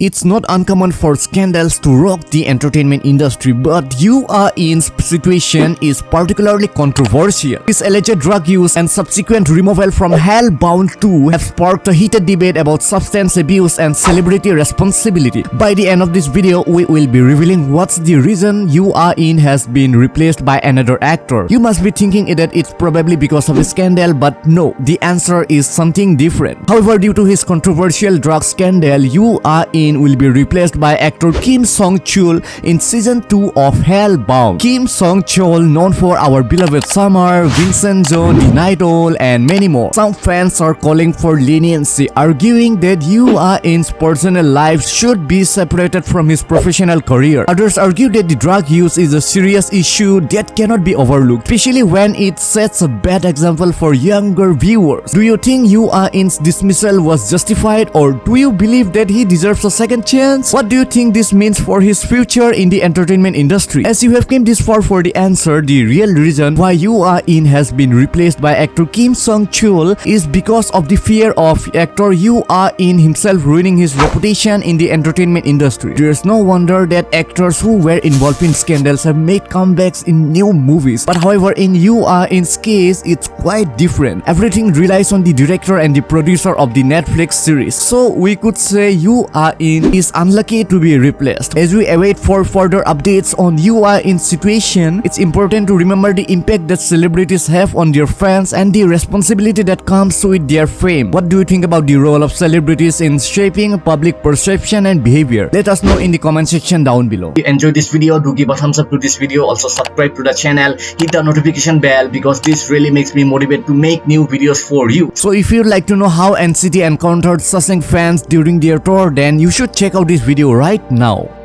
It's not uncommon for scandals to rock the entertainment industry, but Yoo Ah-in's situation is particularly controversial. His alleged drug use and subsequent removal from Hellbound 2 have sparked a heated debate about substance abuse and celebrity responsibility. By the end of this video, we will be revealing what's the reason Yoo Ah-in has been replaced by another actor. You must be thinking that it's probably because of a scandal, but no, the answer is something different. However, due to his controversial drug scandal, Yoo Ah-in will be replaced by actor Kim Sung-chul in season 2 of Hellbound. Kim Sung-chul, known for our beloved Summer, Vincenzo, The Night Owl, and many more. Some fans are calling for leniency, arguing that Yoo Ah-in's personal life should be separated from his professional career. Others argue that the drug use is a serious issue that cannot be overlooked, especially when it sets a bad example for younger viewers. Do you think Yoo Ah-in's dismissal was justified or do you believe that he deserves a second chance? What do you think this means for his future in the entertainment industry? As you have came this far for the answer, the real reason why Yoo Ah-in has been replaced by actor Kim Sung-chul is because of the fear of actor Yoo Ah-in himself ruining his reputation in the entertainment industry. There's no wonder that actors who were involved in scandals have made comebacks in new movies. But however, in Yoo Ah-in's case, it's quite different. Everything relies on the director and the producer of the Netflix series. So we could say Yoo Ah-in in is unlucky to be replaced. As we await for further updates on Yoo Ah-in's situation, it's important to remember the impact that celebrities have on their fans and the responsibility that comes with their fame. What do you think about the role of celebrities in shaping public perception and behavior? Let us know in the comment section down below. If you enjoyed this video, do give a thumbs up to this video. Also subscribe to the channel, hit the notification bell because this really makes me motivated to make new videos for you. So if you'd like to know how NCT encountered Sasaeng fans during their tour, then you should check out this video right now.